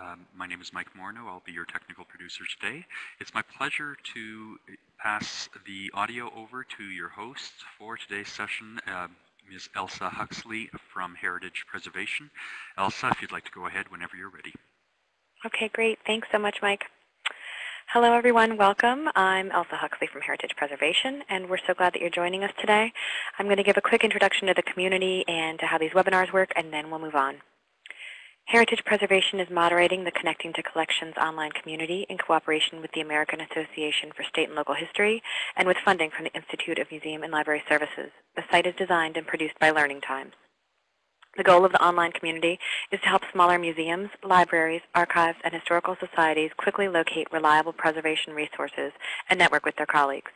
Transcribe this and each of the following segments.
Um, my name is Mike Morneau. I'll be your technical producer today. It's my pleasure to pass the audio over to your host for today's session, uh, Ms. Elsa Huxley from Heritage Preservation. Elsa, if you'd like to go ahead whenever you're ready. Okay, great. Thanks so much, Mike. Hello, everyone. Welcome. I'm Elsa Huxley from Heritage Preservation, and we're so glad that you're joining us today. I'm going to give a quick introduction to the community and to how these webinars work, and then we'll move on. Heritage Preservation is moderating the Connecting to Collections online community in cooperation with the American Association for State and Local History and with funding from the Institute of Museum and Library Services. The site is designed and produced by Learning Times. The goal of the online community is to help smaller museums, libraries, archives, and historical societies quickly locate reliable preservation resources and network with their colleagues.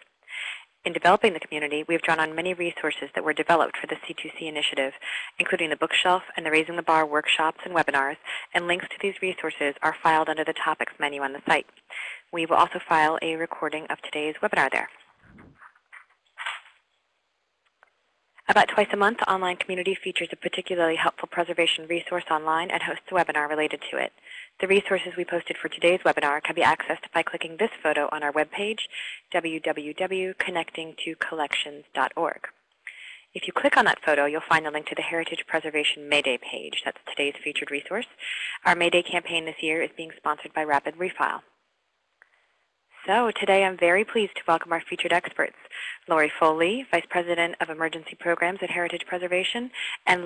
In developing the community, we have drawn on many resources that were developed for the C2C initiative, including the bookshelf and the Raising the Bar workshops and webinars, and links to these resources are filed under the Topics menu on the site. We will also file a recording of today's webinar there. About twice a month, the online community features a particularly helpful preservation resource online and hosts a webinar related to it. The resources we posted for today's webinar can be accessed by clicking this photo on our webpage, www.connectingtocollections.org. If you click on that photo, you'll find the link to the Heritage Preservation Mayday page. That's today's featured resource. Our Mayday campaign this year is being sponsored by Rapid Refile. So today I'm very pleased to welcome our featured experts, Lori Foley, Vice President of Emergency Programs at Heritage Preservation, and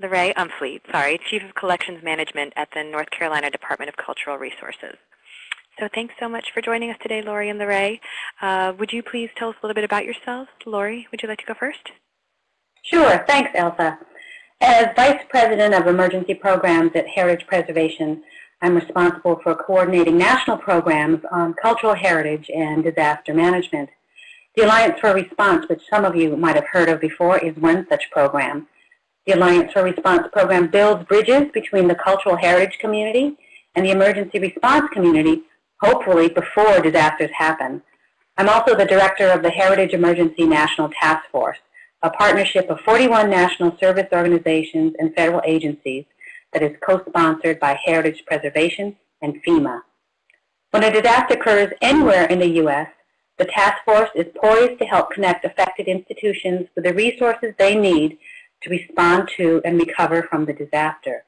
Lorraine Umfleet, sorry, Chief of Collections Management at the North Carolina Department of Cultural Resources. So thanks so much for joining us today, Lori and Lorraine. Uh, would you please tell us a little bit about yourselves? Lori, would you like to go first? Sure. Thanks, Elsa. As Vice President of Emergency Programs at Heritage Preservation, I'm responsible for coordinating national programs on cultural heritage and disaster management. The Alliance for Response, which some of you might have heard of before, is one such program. The Alliance for Response program builds bridges between the cultural heritage community and the emergency response community, hopefully before disasters happen. I'm also the director of the Heritage Emergency National Task Force, a partnership of 41 national service organizations and federal agencies that is co-sponsored by Heritage Preservation and FEMA. When a disaster occurs anywhere in the U.S., the task force is poised to help connect affected institutions with the resources they need to respond to and recover from the disaster.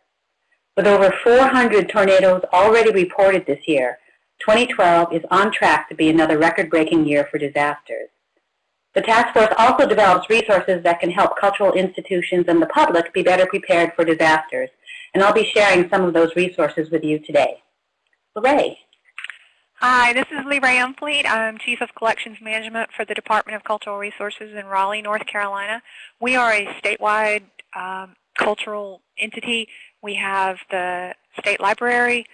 With over 400 tornadoes already reported this year, 2012 is on track to be another record-breaking year for disasters. The task force also develops resources that can help cultural institutions and the public be better prepared for disasters, and I'll be sharing some of those resources with you today. Lorraine. Hi, this is LeRae Umfleet. I'm Chief of Collections Management for the Department of Cultural Resources in Raleigh, North Carolina. We are a statewide um, cultural entity. We have the State Library,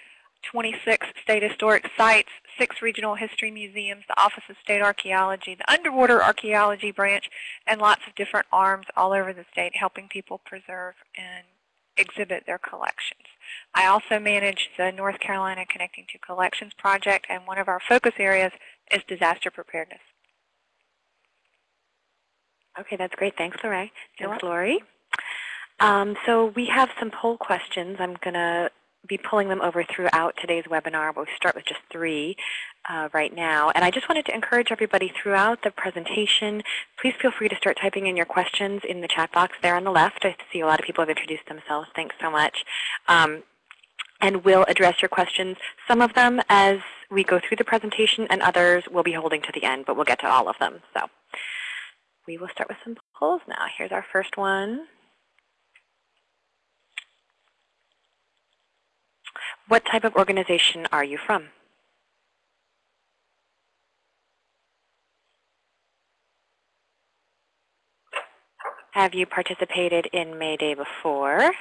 26 state historic sites, six regional history museums, the Office of State Archaeology, the Underwater Archaeology Branch, and lots of different arms all over the state helping people preserve and exhibit their collections. I also manage the North Carolina Connecting to Collections project, and one of our focus areas is disaster preparedness. Okay, that's great. Thanks, Lorraine. Thanks, Lori. Um, so we have some poll questions. I'm going to be pulling them over throughout today's webinar. We'll start with just three uh, right now. And I just wanted to encourage everybody throughout the presentation, please feel free to start typing in your questions in the chat box there on the left. I see a lot of people have introduced themselves. Thanks so much. Um, and we'll address your questions, some of them as we go through the presentation, and others we'll be holding to the end, but we'll get to all of them. So we will start with some polls now. Here's our first one. What type of organization are you from? Have you participated in May Day before?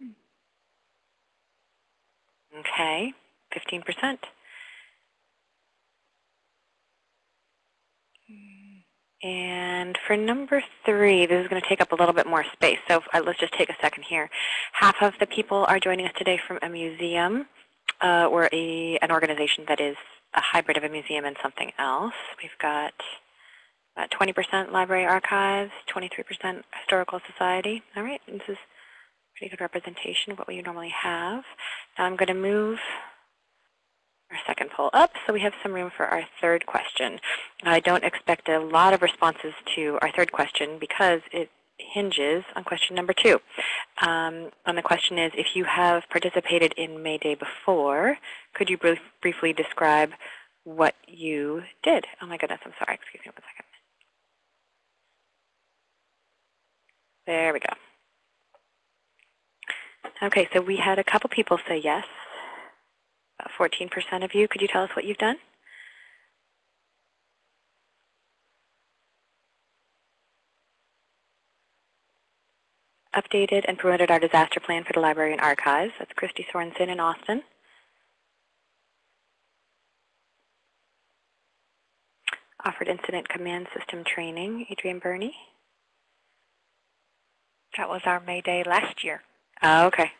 Hmm. Okay, 15%. And for number three, this is going to take up a little bit more space, so uh, let's just take a second here. Half of the people are joining us today from a museum uh, or a, an organization that is a hybrid of a museum and something else. We've got About 20% Library Archives, 23% Historical Society. All right, this is pretty good representation of what we normally have. Now I'm going to move our second poll up so we have some room for our third question. I don't expect a lot of responses to our third question because it hinges on question number two. Um, and the question is, if you have participated in May Day before, could you brief, briefly describe what you did? Oh my goodness, I'm sorry. Excuse me one second. There we go. Okay, so we had a couple people say yes. About 14% of you. Could you tell us what you've done? Updated and promoted our disaster plan for the library and archives. That's Christy Sorensen in Austin. Offered incident command system training, Adrian Burney. That was our May Day last year. Oh, okay.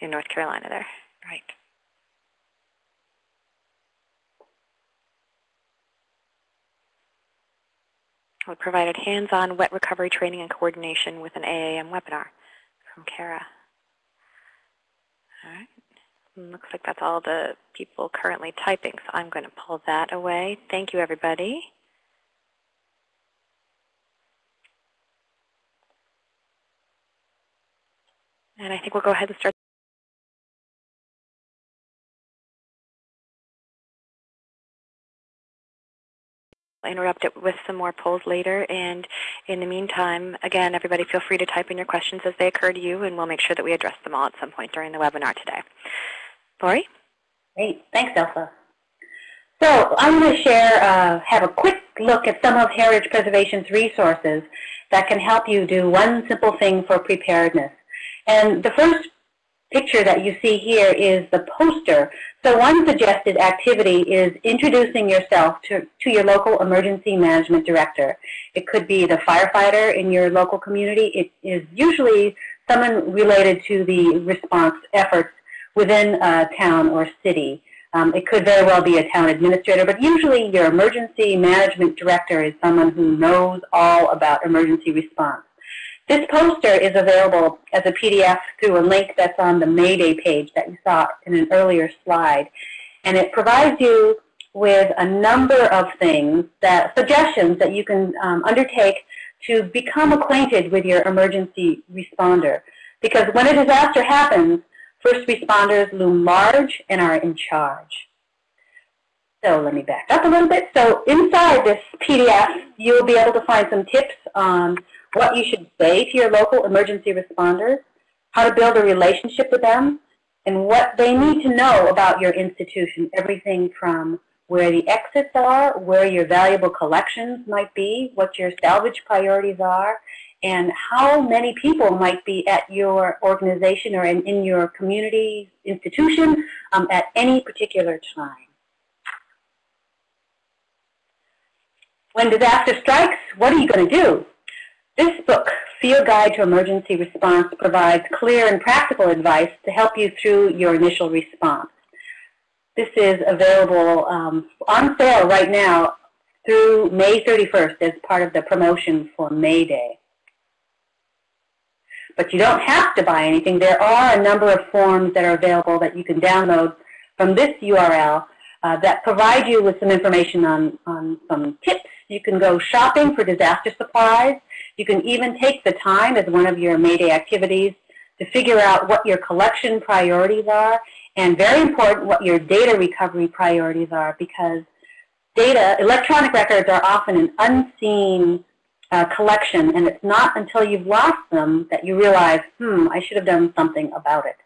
In North Carolina there. Right. We provided hands-on wet recovery training and coordination with an AAM webinar from Kara. All right. Looks like that's all the people currently typing, so I'm going to pull that away. Thank you, everybody. And I think we'll go ahead and start interrupt it with some more polls later. And in the meantime, again, everybody feel free to type in your questions as they occur to you, and we'll make sure that we address them all at some point during the webinar today. Lori? Great. Thanks, Elsa. So I'm going to share, uh, have a quick look at some of Heritage Preservation's resources that can help you do one simple thing for preparedness. And the first picture that you see here is the poster. So one suggested activity is introducing yourself to, to your local emergency management director. It could be the firefighter in your local community. It is usually someone related to the response efforts within a town or city. Um, it could very well be a town administrator, but usually your emergency management director is someone who knows all about emergency response. This poster is available as a PDF through a link that's on the Mayday page that you saw in an earlier slide. And it provides you with a number of things, that suggestions that you can um, undertake to become acquainted with your emergency responder. Because when a disaster happens, first responders loom large and are in charge. So let me back up a little bit. So inside this PDF, you'll be able to find some tips on what you should say to your local emergency responders, how to build a relationship with them, and what they need to know about your institution, everything from where the exits are, where your valuable collections might be, what your salvage priorities are, and how many people might be at your organization or in, in your community institution um, at any particular time. When disaster strikes, what are you going to do? This book, Field Guide to Emergency Response, provides clear and practical advice to help you through your initial response. This is available um, on sale right now through May 31st as part of the promotion for May Day. But you don't have to buy anything. There are a number of forms that are available that you can download from this URL uh, that provide you with some information on, on some tips. You can go shopping for disaster supplies. You can even take the time as one of your Mayday activities to figure out what your collection priorities are and very important what your data recovery priorities are because data, electronic records are often an unseen uh, collection and it's not until you've lost them that you realize, hmm, I should have done something about it.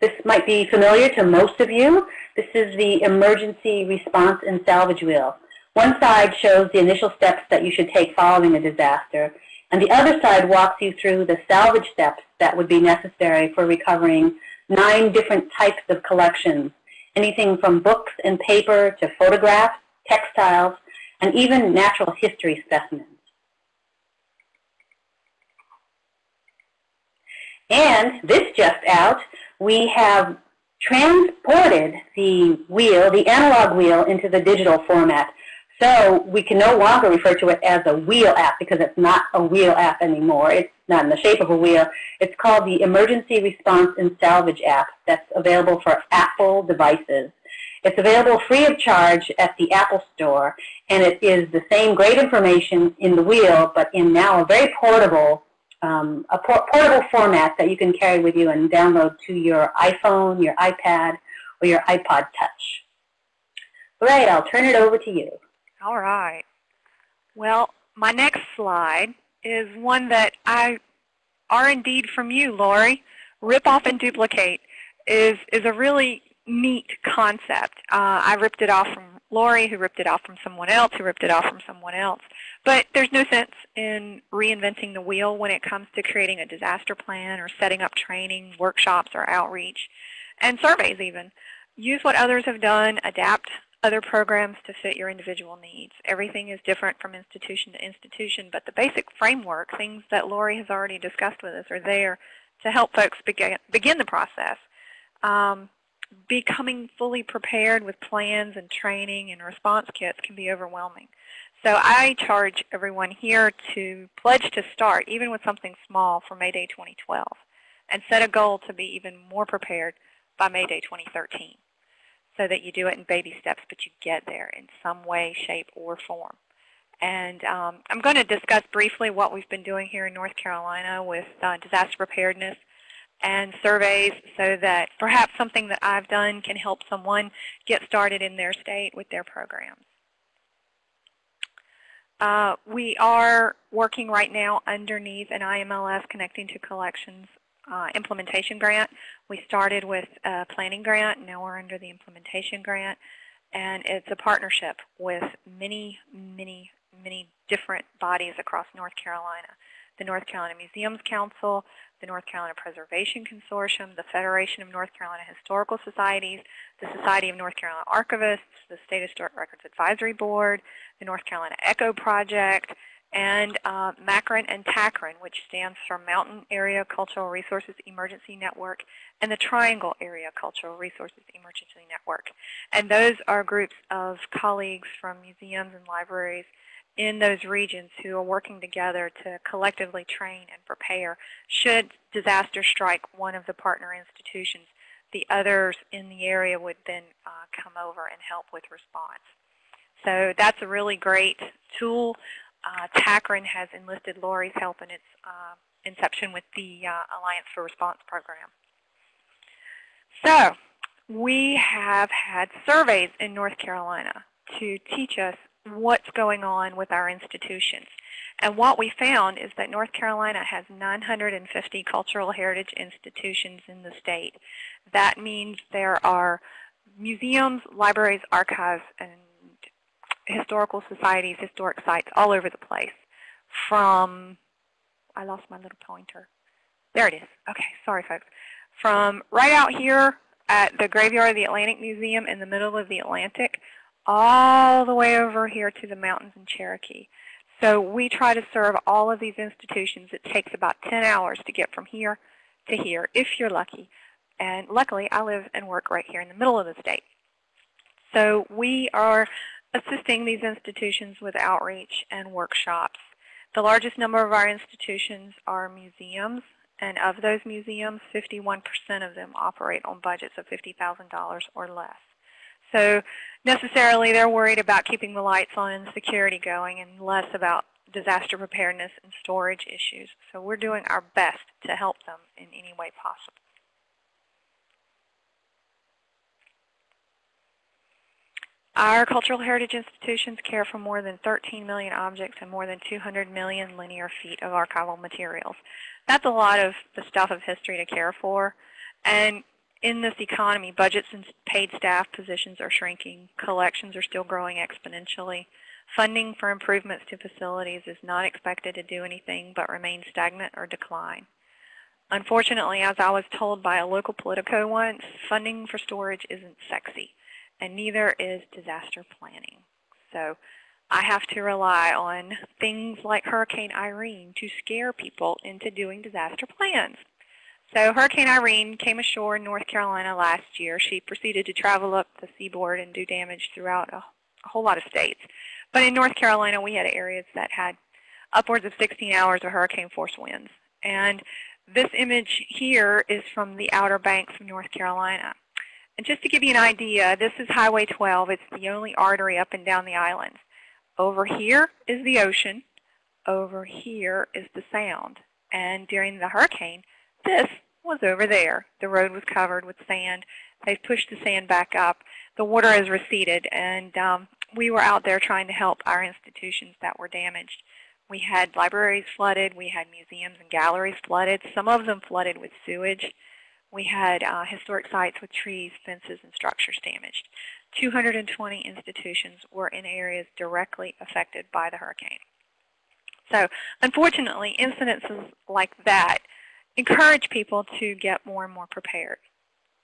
This might be familiar to most of you. This is the emergency response and salvage wheel. One side shows the initial steps that you should take following a disaster, and the other side walks you through the salvage steps that would be necessary for recovering nine different types of collections, anything from books and paper to photographs, textiles, and even natural history specimens. And this just out, we have transported the wheel, the analog wheel, into the digital format. So we can no longer refer to it as a wheel app because it's not a wheel app anymore. It's not in the shape of a wheel. It's called the Emergency Response and Salvage app that's available for Apple devices. It's available free of charge at the Apple Store, and it is the same great information in the wheel, but in now a very portable, um, a por portable format that you can carry with you and download to your iPhone, your iPad, or your iPod Touch. All right, I'll turn it over to you. All right. Well, my next slide is one that I are indeed from you, Lori. Rip off and duplicate is, is a really neat concept. Uh, I ripped it off from Lori, who ripped it off from someone else, who ripped it off from someone else. But there's no sense in reinventing the wheel when it comes to creating a disaster plan or setting up training, workshops, or outreach, and surveys even. Use what others have done, adapt other programs to fit your individual needs. Everything is different from institution to institution, but the basic framework, things that Lori has already discussed with us, are there to help folks begin, begin the process. Um, becoming fully prepared with plans and training and response kits can be overwhelming. So I charge everyone here to pledge to start, even with something small, for May Day 2012, and set a goal to be even more prepared by May Day 2013 so that you do it in baby steps, but you get there in some way, shape, or form. And um, I'm going to discuss briefly what we've been doing here in North Carolina with uh, disaster preparedness and surveys so that perhaps something that I've done can help someone get started in their state with their programs. Uh, we are working right now underneath an IMLS Connecting to Collections uh, implementation grant. We started with a planning grant, now we're under the implementation grant, and it's a partnership with many, many, many different bodies across North Carolina. The North Carolina Museums Council, the North Carolina Preservation Consortium, the Federation of North Carolina Historical Societies, the Society of North Carolina Archivists, the State Historic Records Advisory Board, the North Carolina ECHO Project, and uh, MACREN and TACREN, which stands for Mountain Area Cultural Resources Emergency Network, and the Triangle Area Cultural Resources Emergency Network. And those are groups of colleagues from museums and libraries in those regions who are working together to collectively train and prepare. Should disaster strike one of the partner institutions, the others in the area would then uh, come over and help with response. So that's a really great tool. Uh, TACREN has enlisted Lori's help in its uh, inception with the uh, Alliance for Response program. So we have had surveys in North Carolina to teach us what's going on with our institutions. And what we found is that North Carolina has 950 cultural heritage institutions in the state. That means there are museums, libraries, archives, and historical societies, historic sites all over the place. From, I lost my little pointer. There it is. Okay, sorry folks. From right out here at the Graveyard of the Atlantic Museum in the middle of the Atlantic all the way over here to the mountains in Cherokee. So we try to serve all of these institutions. It takes about 10 hours to get from here to here, if you're lucky. And luckily, I live and work right here in the middle of the state. So we are assisting these institutions with outreach and workshops. The largest number of our institutions are museums, and of those museums, 51% of them operate on budgets of $50,000 or less. So necessarily they're worried about keeping the lights on and security going and less about disaster preparedness and storage issues. So we're doing our best to help them in any way possible. Our cultural heritage institutions care for more than 13 million objects and more than 200 million linear feet of archival materials. That's a lot of the stuff of history to care for. And in this economy, budgets and paid staff positions are shrinking. Collections are still growing exponentially. Funding for improvements to facilities is not expected to do anything but remain stagnant or decline. Unfortunately, as I was told by a local Politico once, funding for storage isn't sexy, and neither is disaster planning. So I have to rely on things like Hurricane Irene to scare people into doing disaster plans. So Hurricane Irene came ashore in North Carolina last year. She proceeded to travel up the seaboard and do damage throughout a, a whole lot of states. But in North Carolina, we had areas that had upwards of 16 hours of hurricane force winds. And this image here is from the Outer Banks of North Carolina. And just to give you an idea, this is Highway 12. It's the only artery up and down the islands. Over here is the ocean. Over here is the sound. And during the hurricane, this was over there. The road was covered with sand. They've pushed the sand back up. The water has receded, and um, we were out there trying to help our institutions that were damaged. We had libraries flooded. We had museums and galleries flooded. Some of them flooded with sewage. We had uh, historic sites with trees, fences, and structures damaged. 220 institutions were in areas directly affected by the hurricane. So unfortunately, incidences like that encourage people to get more and more prepared.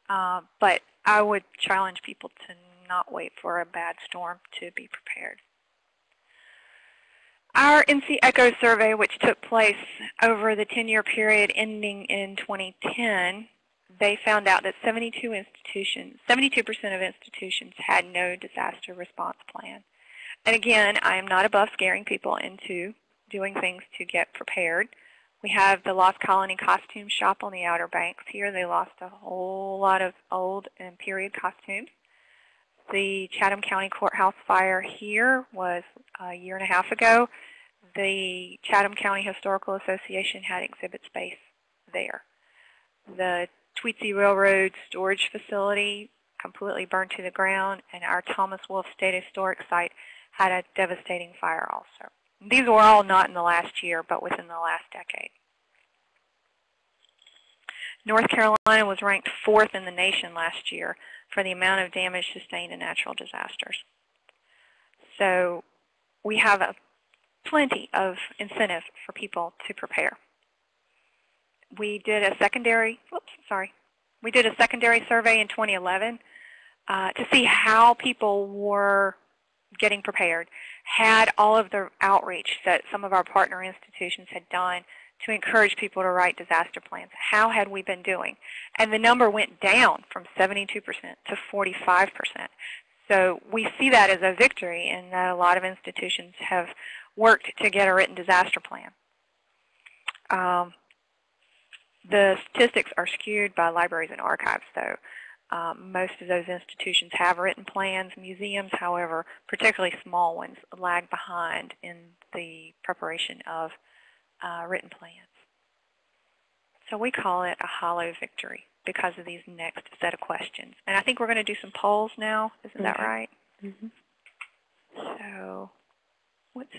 Uh, but I would challenge people to not wait for a bad storm to be prepared. Our NC ECHO survey, which took place over the 10-year period ending in 2010, they found out that 72 institutions, 72% of institutions had no disaster response plan. And again, I am not above scaring people into doing things to get prepared. We have the Lost Colony Costume Shop on the Outer Banks here. They lost a whole lot of old and period costumes. The Chatham County Courthouse fire here was a year and a half ago. The Chatham County Historical Association had exhibit space there. The Tweetsie Railroad storage facility completely burned to the ground, and our Thomas Wolfe State Historic Site had a devastating fire also. These were all not in the last year, but within the last decade. North Carolina was ranked fourth in the nation last year for the amount of damage sustained in natural disasters. So we have a, plenty of incentive for people to prepare. We did a secondary, whoops, sorry. We did a secondary survey in 2011 uh, to see how people were getting prepared, had all of the outreach that some of our partner institutions had done to encourage people to write disaster plans. How had we been doing? And the number went down from 72% to 45%. So we see that as a victory that a lot of institutions have worked to get a written disaster plan. Um, the statistics are skewed by libraries and archives, though. Um, most of those institutions have written plans. Museums, however, particularly small ones, lag behind in the preparation of uh, written plans. So we call it a hollow victory because of these next set of questions. And I think we're going to do some polls now. Isn't that right? Mm -hmm. So what's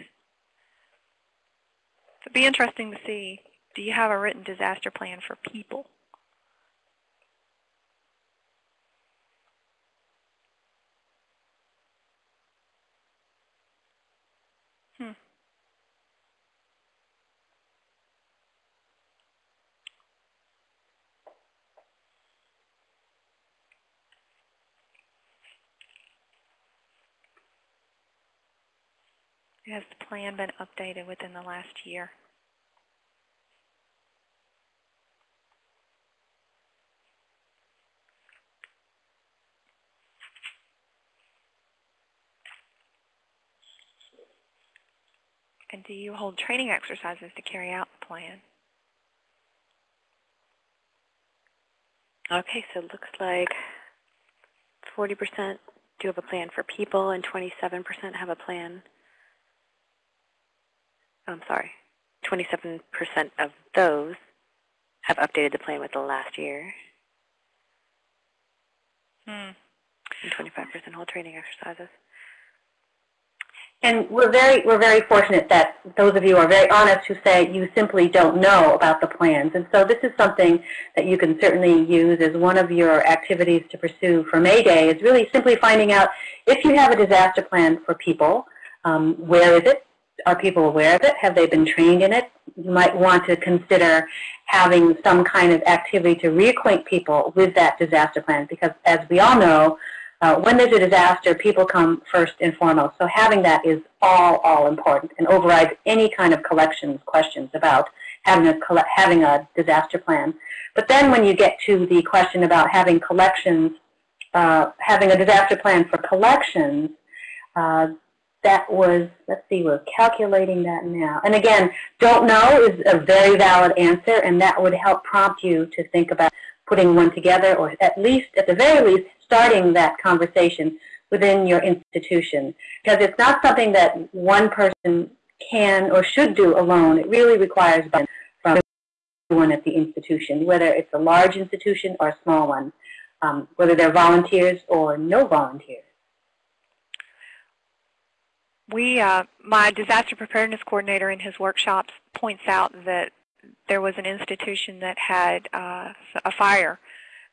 it'd be interesting to see, do you have a written disaster plan for people? Hmm. Has the plan been updated within the last year? And do you hold training exercises to carry out the plan? Okay, so it looks like 40% do have a plan for people and 27% have a plan. Oh, I'm sorry. 27% of those have updated the plan with the last year, Hmm. and 25% hold training exercises. And we're very, we're very fortunate that those of you are very honest who say you simply don't know about the plans. And so this is something that you can certainly use as one of your activities to pursue for May Day is really simply finding out if you have a disaster plan for people, um, where is it? Are people aware of it? Have they been trained in it? You might want to consider having some kind of activity to reacquaint people with that disaster plan because as we all know, uh, when there's a disaster, people come first and foremost. So having that is all, all important and overrides any kind of collections questions about having a having a disaster plan. But then when you get to the question about having collections, uh, having a disaster plan for collections, uh, that was, let's see, we're calculating that now. And again, don't know is a very valid answer, and that would help prompt you to think about putting one together, or at least, at the very least, starting that conversation within your institution. Because it's not something that one person can or should do alone. It really requires from everyone at the institution, whether it's a large institution or a small one, um, whether they're volunteers or no volunteers. We, uh, my disaster preparedness coordinator in his workshops points out that there was an institution that had uh, a fire,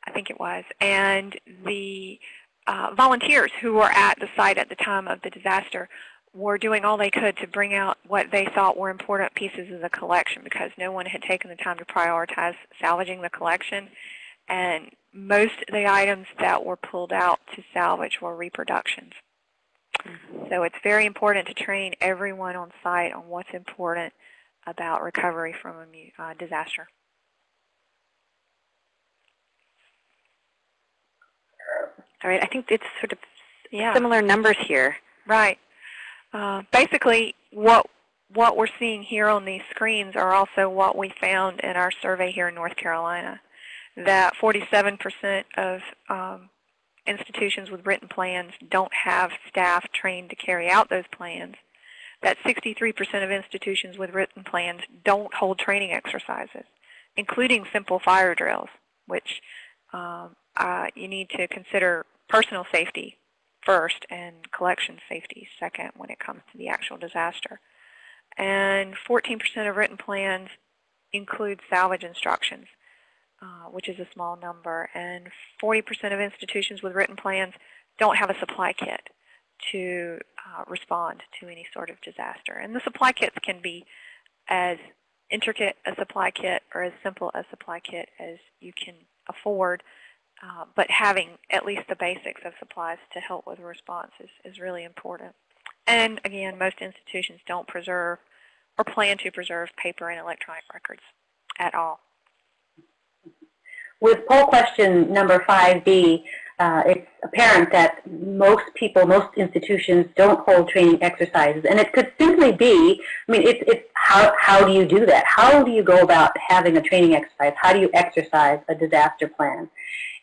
I think it was, and the uh, volunteers who were at the site at the time of the disaster were doing all they could to bring out what they thought were important pieces of the collection because no one had taken the time to prioritize salvaging the collection. And most of the items that were pulled out to salvage were reproductions. So it's very important to train everyone on site on what's important about recovery from a uh, disaster. All right, I think it's sort of Yeah. similar numbers here. Right. Uh, basically, what what we're seeing here on these screens are also what we found in our survey here in North Carolina. That 47% of um, institutions with written plans don't have staff trained to carry out those plans. That 63% of institutions with written plans don't hold training exercises, including simple fire drills, which um, uh, you need to consider personal safety first and collection safety second when it comes to the actual disaster. And 14% of written plans include salvage instructions, uh, which is a small number. And 40% of institutions with written plans don't have a supply kit to uh, respond to any sort of disaster. And the supply kits can be as intricate a supply kit or as simple a supply kit as you can afford uh, but having at least the basics of supplies to help with response is, is really important. And again, most institutions don't preserve or plan to preserve paper and electronic records at all. With poll question number 5B, uh, it's apparent that most people, most institutions don't hold training exercises. And it could simply be, I mean, it's, it's how, how do you do that? How do you go about having a training exercise? How do you exercise a disaster plan?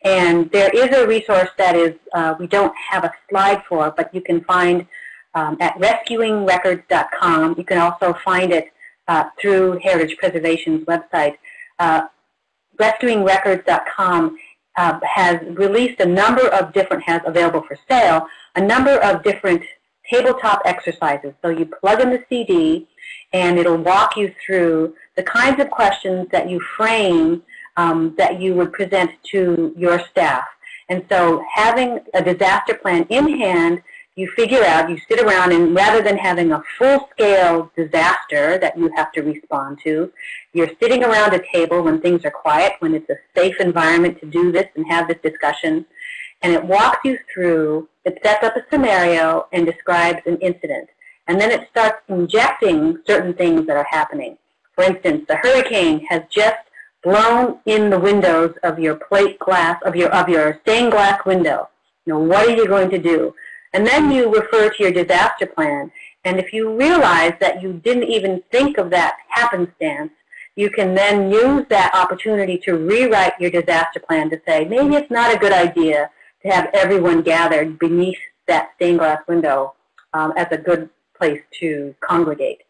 And there is a resource that is, uh, we don't have a slide for, but you can find um, at rescuingrecords.com. You can also find it uh, through Heritage Preservation's website. Uh, rescuingrecords.com uh, has released a number of different, has available for sale, a number of different tabletop exercises. So you plug in the CD and it'll walk you through the kinds of questions that you frame um, that you would present to your staff. And so having a disaster plan in hand, you figure out, you sit around, and rather than having a full-scale disaster that you have to respond to, you're sitting around a table when things are quiet, when it's a safe environment to do this and have this discussion, and it walks you through, it sets up a scenario and describes an incident. And then it starts injecting certain things that are happening. For instance, the hurricane has just blown in the windows of your plate glass, of your, of your stained glass window. You know, what are you going to do? And then you refer to your disaster plan. And if you realize that you didn't even think of that happenstance, you can then use that opportunity to rewrite your disaster plan to say, maybe it's not a good idea to have everyone gathered beneath that stained glass window um, as a good place to congregate.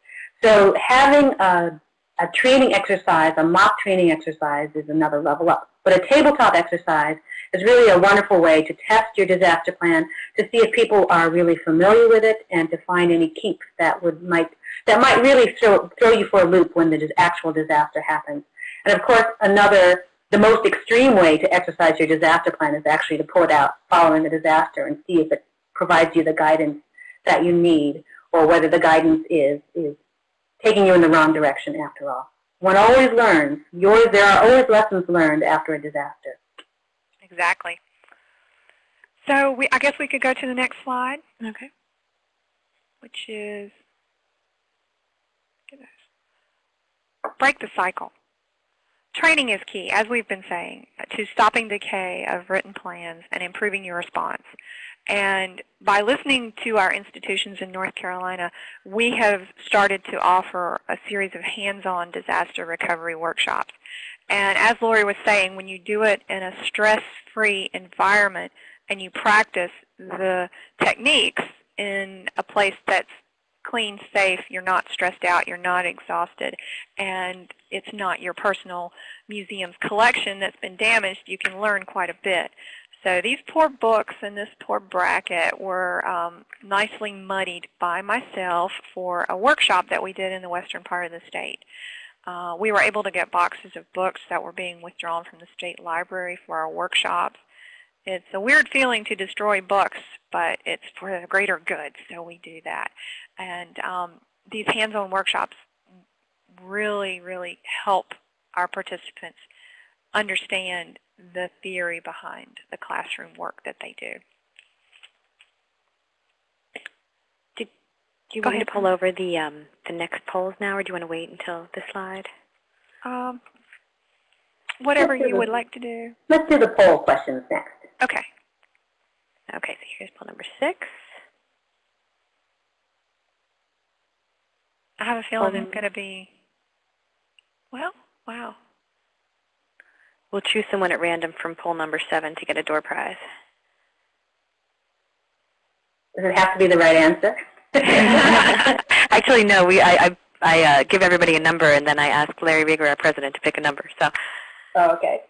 So having a a training exercise, a mock training exercise is another level up. But a tabletop exercise is really a wonderful way to test your disaster plan, to see if people are really familiar with it, and to find any kinks that would might that might really throw, throw you for a loop when the actual disaster happens. And of course, another, the most extreme way to exercise your disaster plan is actually to pull it out following the disaster and see if it provides you the guidance that you need, or whether the guidance is is taking you in the wrong direction after all. One always learns. Yours, there are always lessons learned after a disaster. Exactly. So we, I guess we could go to the next slide. Okay. Which is, break the cycle. Training is key, as we've been saying, to stopping decay of written plans and improving your response. And by listening to our institutions in North Carolina, we have started to offer a series of hands-on disaster recovery workshops. And as Lori was saying, when you do it in a stress-free environment and you practice the techniques in a place that's clean, safe, you're not stressed out, you're not exhausted, and it's not your personal museum's collection that's been damaged, you can learn quite a bit. So these poor books in this poor bracket were um, nicely muddied by myself for a workshop that we did in the western part of the state. Uh, we were able to get boxes of books that were being withdrawn from the state library for our workshops. It's a weird feeling to destroy books, but it's for the greater good, so we do that. And um, these hands-on workshops really, really help our participants understand the theory behind the classroom work that they do. Do you Go want ahead, to pull over the um, the next polls now, or do you want to wait until the slide? Um, whatever you the- would like to do. Let's do the poll questions next. Okay. Okay, so here's poll number six. I have a feeling Um, it's going to be, well, wow. We'll choose someone at random from poll number seven to get a door prize. Does it have to be the right answer? Actually, no. We I I, I uh, give everybody a number, and then I ask Larry Rieger, our president, to pick a number. So oh, okay.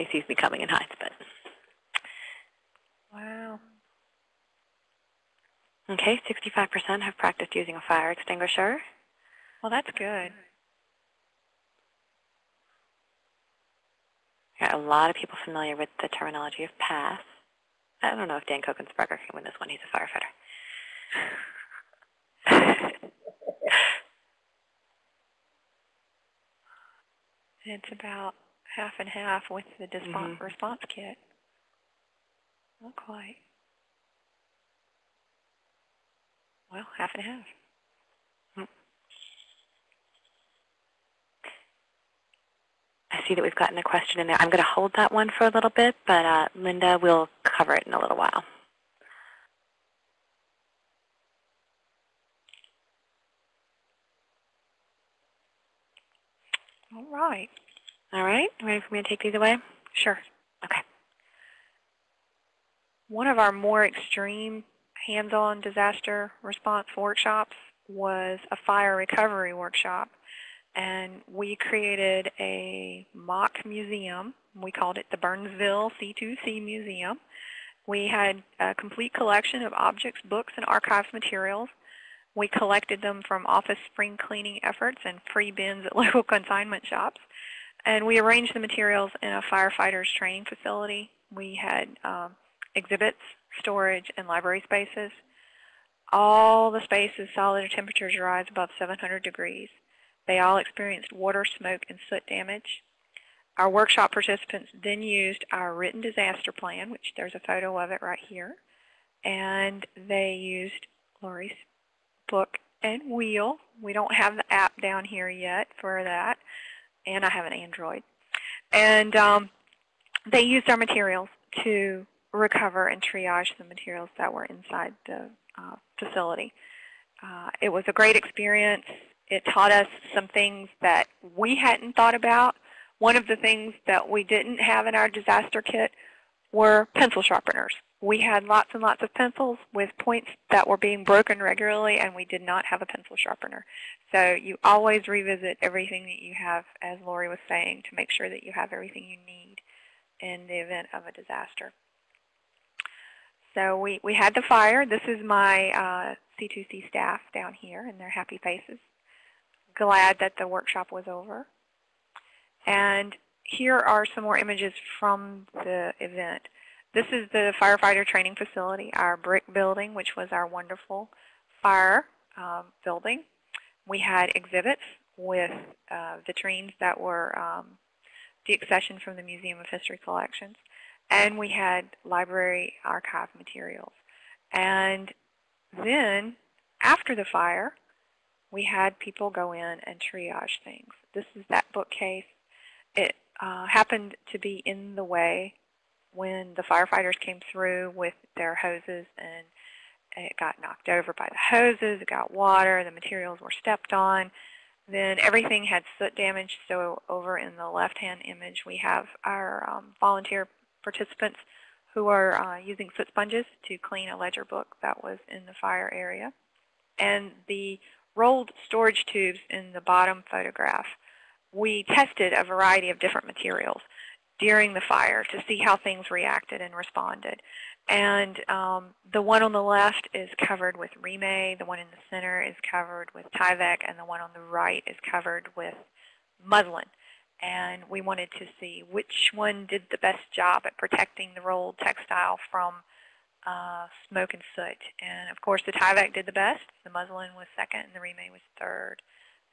he sees me coming and hides. But Wow. Okay, 65% have practiced using a fire extinguisher. Well, that's good. Got a lot of people familiar with the terminology of pass. I don't know if Dan Kokensberger can win this one. He's a firefighter. It's about half and half with the dispo- Mhm. response kit. Not quite. Well, half and half. I see that we've gotten a question in there. I'm going to hold that one for a little bit, but uh, Linda will cover it in a little while. All right. All right, ready for me to take these away? Sure. Okay. One of our more extreme hands-on disaster response workshops was a fire recovery workshop. And we created a mock museum. We called it the Burnsville C2C Museum. We had a complete collection of objects, books, and archives materials. We collected them from office spring cleaning efforts and free bins at local consignment shops. And we arranged the materials in a firefighters training facility. We had um, exhibits, storage, and library spaces. All the spaces saw their temperatures rise above 700 degrees. They all experienced water, smoke, and soot damage. Our workshop participants then used our written disaster plan, which there's a photo of it right here, and they used Lori's book and wheel. We don't have the app down here yet for that, and I have an Android. And um, they used our materials to recover and triage the materials that were inside the uh, facility. Uh, it was a great experience. It taught us some things that we hadn't thought about. One of the things that we didn't have in our disaster kit were pencil sharpeners. We had lots and lots of pencils with points that were being broken regularly, and we did not have a pencil sharpener. So you always revisit everything that you have, as Lori was saying, to make sure that you have everything you need in the event of a disaster. So we, we had the fire. This is my uh, C2C staff down here and their happy faces. Glad that the workshop was over. And here are some more images from the event. This is the firefighter training facility, our brick building, which was our wonderful fire um, building. We had exhibits with uh, vitrines that were um, deaccessioned from the Museum of History collections. And we had library archive materials. And then, after the fire, we had people go in and triage things. This is that bookcase. It uh, happened to be in the way when the firefighters came through with their hoses and it got knocked over by the hoses, it got water, the materials were stepped on. Then everything had soot damage, so over in the left-hand image we have our um, volunteer participants who are uh, using foot sponges to clean a ledger book that was in the fire area. And the rolled storage tubes in the bottom photograph, we tested a variety of different materials during the fire to see how things reacted and responded. And um, the one on the left is covered with Reemay, the one in the center is covered with Tyvek, and the one on the right is covered with muslin. And we wanted to see which one did the best job at protecting the rolled textile from uh, smoke and soot. And of course the Tyvek did the best, the muslin was second, and the Reemay was third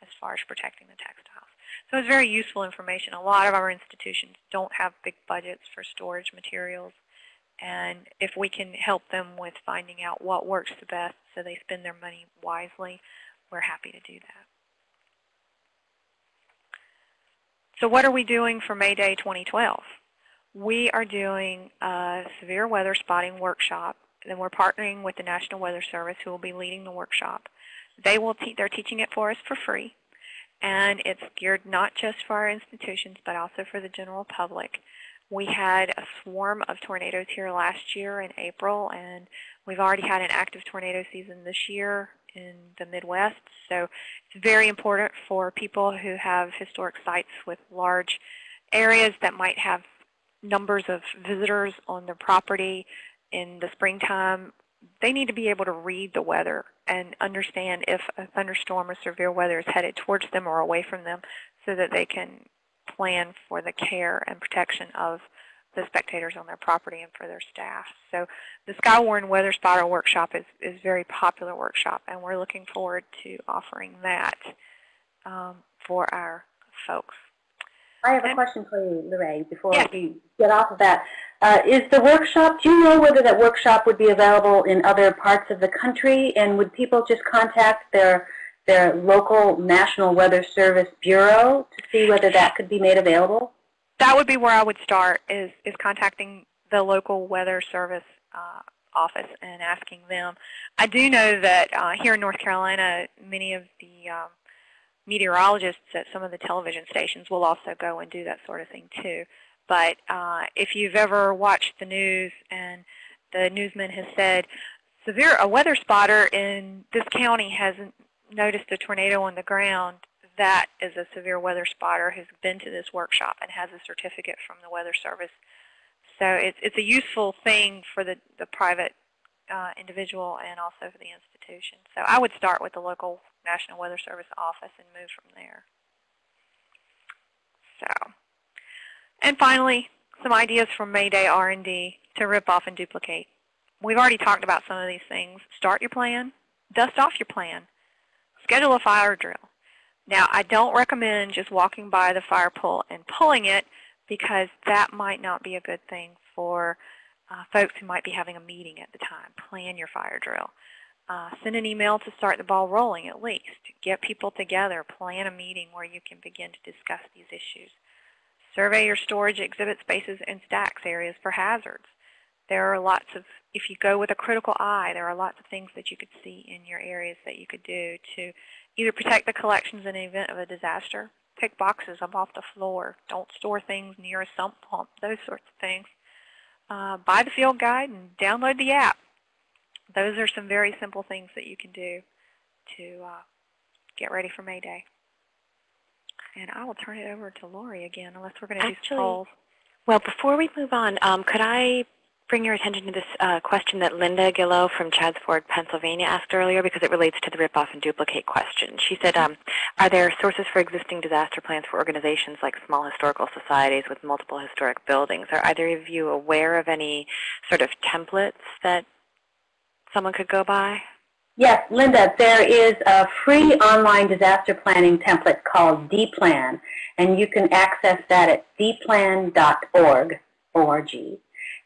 as far as protecting the textiles. So it's very useful information. A lot of our institutions don't have big budgets for storage materials. And if we can help them with finding out what works the best so they spend their money wisely, we're happy to do that. So what are we doing for May Day 2012? We are doing a severe weather spotting workshop. And we're partnering with the National Weather Service who will be leading the workshop. They will te they're teaching it for us for free. And it's geared not just for our institutions, but also for the general public. We had a swarm of tornadoes here last year in April, and we've already had an active tornado season this year in the Midwest. So it's very important for people who have historic sites with large areas that might have numbers of visitors on their property in the springtime. They need to be able to read the weather and understand if a thunderstorm or severe weather is headed towards them or away from them so that they can plan for the care and protection of the spectators on their property and for their staff. So the Skywarn Weather Spotter Workshop is, is a very popular workshop, and we're looking forward to offering that um, for our folks. I have a question for you, LeRae, before Yes. we get off of that. Uh, is the workshop, do you know whether that workshop would be available in other parts of the country? And would people just contact their, their local National Weather Service Bureau to see whether that could be made available? That would be where I would start is, is contacting the local weather service uh, office and asking them. I do know that uh, here in North Carolina, many of the um, meteorologists at some of the television stations will also go and do that sort of thing too. But uh, if you've ever watched the news and the newsman has said, severe a weather spotter in this county hasn't noticed a tornado on the ground, that is a severe weather spotter who's been to this workshop and has a certificate from the Weather Service. So it's, it's a useful thing for the, the private uh, individual and also for the institution. So I would start with the local National Weather Service office and move from there. So, and finally, some ideas from Mayday R&D to rip off and duplicate. We've already talked about some of these things. Start your plan. Dust off your plan. Schedule a fire drill. Now, I don't recommend just walking by the fire pole and pulling it because that might not be a good thing for uh, folks who might be having a meeting at the time. Plan your fire drill. Uh, send an email to start the ball rolling at least. Get people together. Plan a meeting where you can begin to discuss these issues. Survey your storage exhibit spaces and stacks areas for hazards. There are lots of, if you go with a critical eye, there are lots of things that you could see in your areas that you could do to either protect the collections in the event of a disaster, pick boxes up off the floor, don't store things near a sump pump, those sorts of things. Uh, buy the field guide and download the app. Those are some very simple things that you can do to uh, get ready for May Day. And I will turn it over to Lori again, unless we're going to do some polls. Well, before we move on, um, could I bring your attention to this uh, question that Linda Gillow from Chadds Ford, Pennsylvania asked earlier because it relates to the rip-off and duplicate question. She said, um, are there sources for existing disaster plans for organizations like small historical societies with multiple historic buildings? Are either of you aware of any sort of templates that someone could go by? Yes, Linda, there is a free online disaster planning template called DPlan, and you can access that at dplan.org, O-R-G.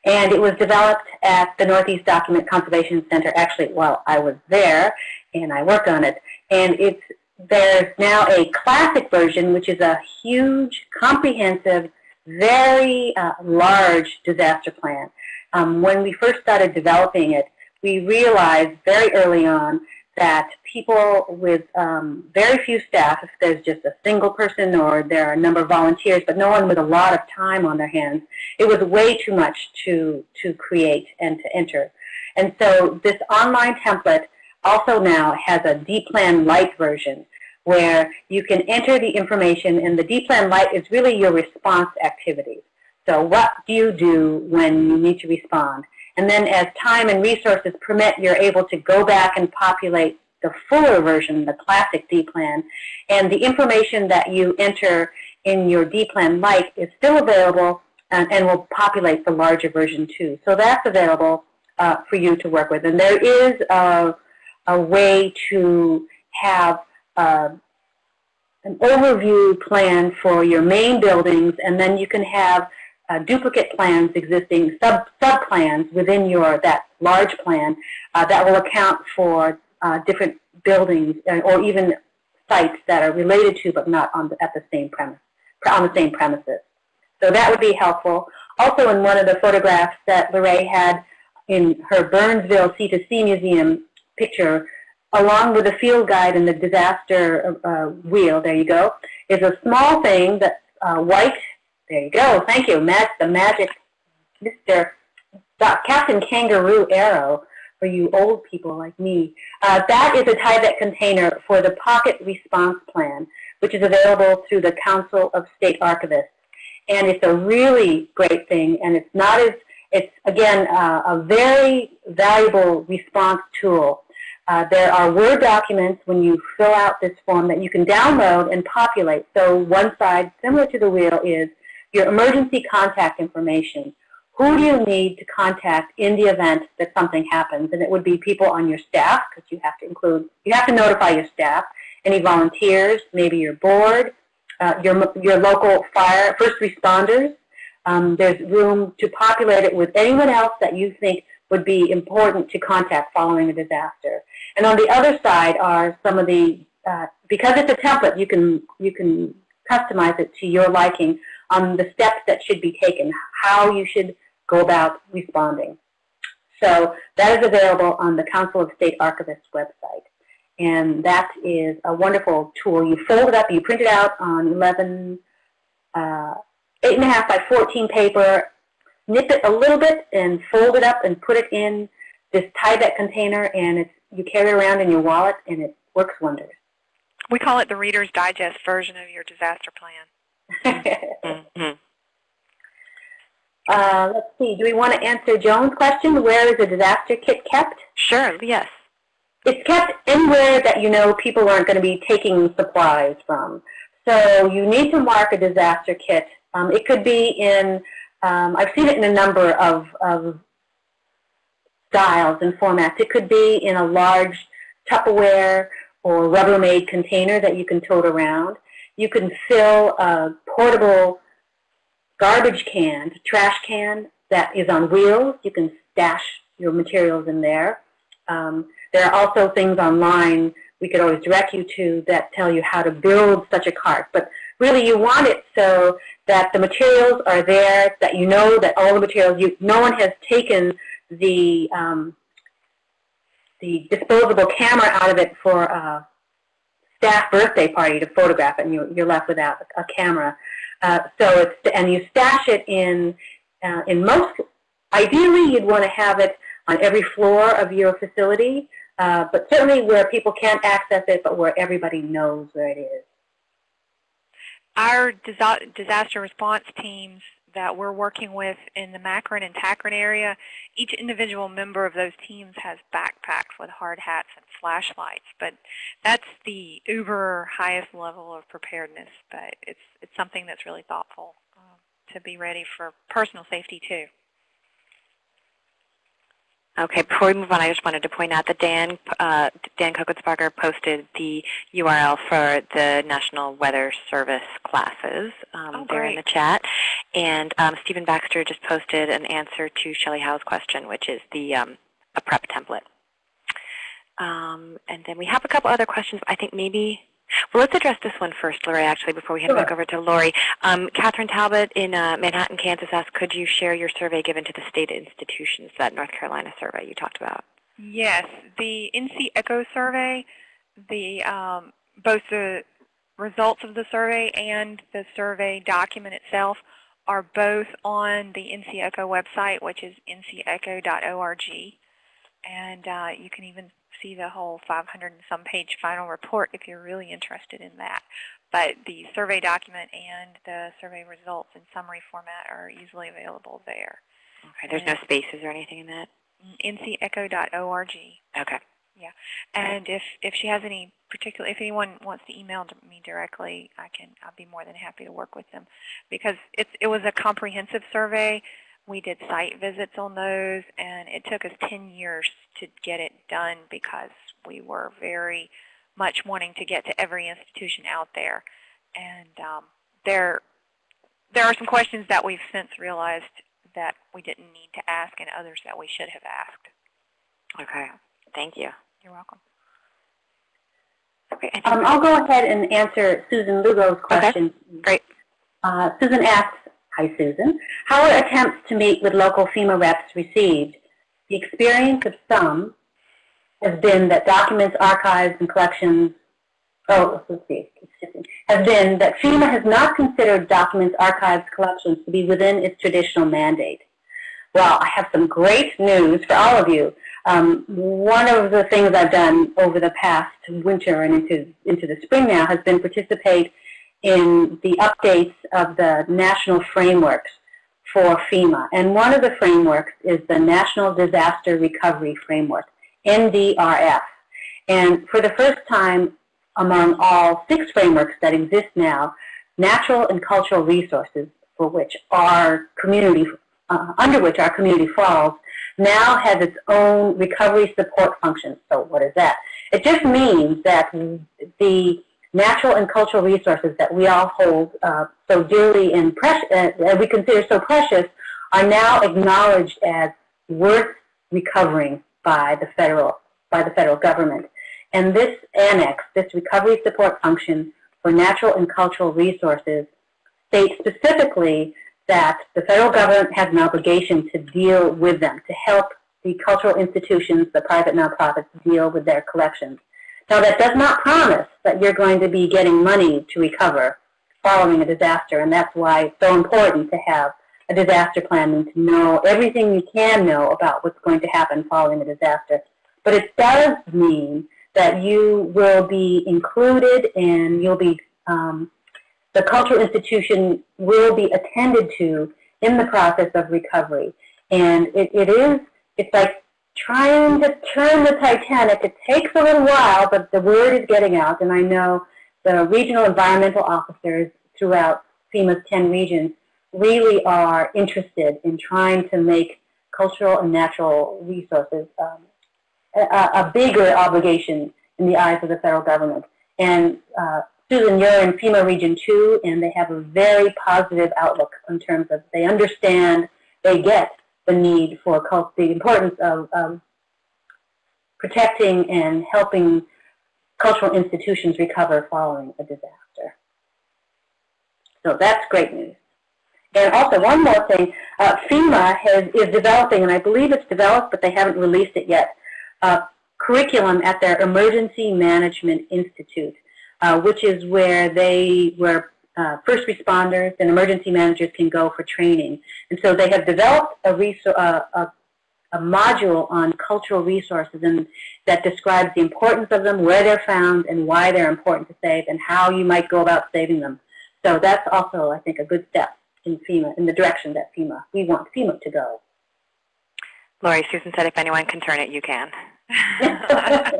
And it was developed at the Northeast Document Conservation Center, actually while I was there, and I worked on it. And it's there's now a classic version, which is a huge, comprehensive, very uh, large disaster plan. Um, when we first started developing it, we realized very early on that people with um, very few staff, if there's just a single person or there are a number of volunteers, but no one with a lot of time on their hands, it was way too much to, to create and to enter. And so this online template also now has a D-Plan Lite version where you can enter the information and the D-Plan Lite is really your response activities. So what do you do when you need to respond? And then as time and resources permit, you're able to go back and populate the fuller version, the classic D-Plan. And the information that you enter in your D-Plan Lite is still available and, and, will populate the larger version too. So that's available uh, for you to work with. And there is a, a way to have uh, an overview plan for your main buildings, and then you can have uh, duplicate plans existing, sub, sub plans within your that large plan uh, that will account for uh, different buildings uh, or even sites that are related to but not on the, at the same premise on the same premises. So that would be helpful. Also, in one of the photographs that LeRae had in her Burnsville C2C Museum picture, along with the field guide and the disaster uh, wheel, there you go, is a small thing that's uh, white there you go. Thank you. The magic Mr. Captain Kangaroo arrow for you old people like me. Uh, that is a Tyvek container for the Pocket Response Plan, which is available through the Council of State Archivists. And it's a really great thing, and it's not as, it's again, uh, a very valuable response tool. Uh, there are Word documents when you fill out this form that you can download and populate. So one side, similar to the wheel, is your emergency contact information. Who do you need to contact in the event that something happens? And it would be people on your staff, because you have to include, you have to notify your staff, any volunteers, maybe your board, uh, your, your local fire, first responders. Um, there's room to populate it with anyone else that you think would be important to contact following a disaster. And on the other side are some of the, uh, because it's a template, you can, you can customize it to your liking on the steps that should be taken, how you should go about responding. So that is available on the Council of State Archivists website. And that is a wonderful tool. You fold it up, you print it out on 11, uh, 8.5 by 14 paper, nip it a little bit and fold it up and put it in this Tyvek container and it's, you carry it around in your wallet and it works wonders. We call it the Reader's Digest version of your disaster plan. uh, let's see. Do we want to answer Joan's question? Where is a disaster kit kept? Sure. Yes. It's kept anywhere that you know people aren't going to be taking supplies from. So you need to mark a disaster kit. Um, it could be in, um, I've seen it in a number of, of styles and formats. It could be in a large Tupperware or Rubbermaid container that you can tote around. You can fill a portable garbage can, trash can that is on wheels. You can stash your materials in there. Um, there are also things online we could always direct you to that tell you how to build such a cart. But really you want it so that the materials are there, that you know that all the materials, you, no one has taken the, um, the disposable camera out of it for uh, staff birthday party to photograph it, and you, you're left without a camera. Uh, so it's and you stash it in uh, in most. Ideally, you'd want to have it on every floor of your facility, uh, but certainly where people can't access it, but where everybody knows where it is. Our disaster response teams that we're working with in the MACREN and TACREN area, each individual member of those teams has backpacks with hard hats and flashlights. But that's the uber highest level of preparedness. But it's it's something that's really thoughtful uh, to be ready for personal safety too. Okay, before we move on, I just wanted to point out that Dan, uh, Dan Kokensparger posted the URL for the National Weather Service classes um, Oh, there in the chat. And um, Stephen Baxter just posted an answer to Shelley Howe's question, which is the um, a prep template. Um, and then we have a couple other questions. I think maybe, well, let's address this one first, Lori, actually, before we hand it back over to Lori. Um, Catherine Talbot in uh, Manhattan, Kansas asked, could you share your survey given to the state institutions, that North Carolina survey you talked about? Yes, the NC ECHO survey, the um, both the results of the survey and the survey document itself are both on the NC ECHO website, which is ncecho.org. And uh, you can even see the whole 500 and some page final report if you're really interested in that. But the survey document and the survey results in summary format are easily available there. Okay, there's no spaces or anything in that? ncecho.org. Okay. Yeah, and if, if she has any particular, if anyone wants to email me directly, I can, I'll be more than happy to work with them. Because it's, it was a comprehensive survey. We did site visits on those, and it took us 10 years to get it done because we were very much wanting to get to every institution out there. And um, there, there are some questions that we've since realized that we didn't need to ask and others that we should have asked. Okay. Thank you. You're welcome. Okay. um, I'll go ahead and answer Susan Lugo's question. great. Uh, Susan asks, hi Susan, how are attempts to meet with local FEMA reps received? The experience of some has been that documents, archives, and collections, oh, let's see, has been that FEMA has not considered documents, archives, collections to be within its traditional mandate. Well, I have some great news for all of you. Um, one of the things I've done over the past winter and into, into the spring now has been participate in the updates of the national frameworks for FEMA. And one of the frameworks is the National Disaster Recovery Framework, NDRF. And for the first time among all six frameworks that exist now, natural and cultural resources for which our community, uh, under which our community falls, now has its own recovery support function. So what is that? It just means that the natural and cultural resources that we all hold uh, so dearly and uh, we consider so precious, are now acknowledged as worth recovering by the federal by the federal government. And this annex, this recovery support function for natural and cultural resources, states specifically that the federal government has an obligation to deal with them, to help the cultural institutions, the private nonprofits deal with their collections. Now that does not promise that you're going to be getting money to recover following a disaster, and that's why it's so important to have a disaster plan and to know everything you can know about what's going to happen following a disaster. But it does mean that you will be included and you'll be, um, the cultural institution will be attended to in the process of recovery. And it, it is, it's like trying to turn the Titanic. It takes a little while, but the word is getting out. And I know the regional environmental officers throughout FEMA's 10 regions really are interested in trying to make cultural and natural resources um, a, a bigger obligation in the eyes of the federal government. And uh, Susan, you're in FEMA Region 2, and they have a very positive outlook in terms of they understand, they get the need for the importance of um, protecting and helping cultural institutions recover following a disaster. So that's great news. And also, one more thing, uh, FEMA has, is developing, and I believe it's developed, but they haven't released it yet, uh, curriculum at their Emergency Management Institute, uh, which is where they, where uh, first responders and emergency managers can go for training. And so they have developed a, uh, a, a module on cultural resources and that describes the importance of them, where they're found, and why they're important to save, and how you might go about saving them. So that's also, I think, a good step in FEMA, in the direction that FEMA, we want FEMA to go. Lori, Susan said if anyone can turn it, you can.